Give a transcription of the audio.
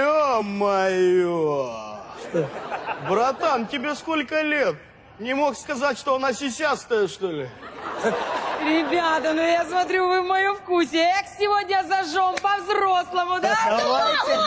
Ё-моё! Братан, тебе сколько лет? Не мог сказать, что она сисястая, что ли? Ребята, ну я смотрю, вы в моем вкусе. Эк, сегодня зажжем по-взрослому, да? Давайте.